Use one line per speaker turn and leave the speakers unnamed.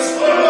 Christ.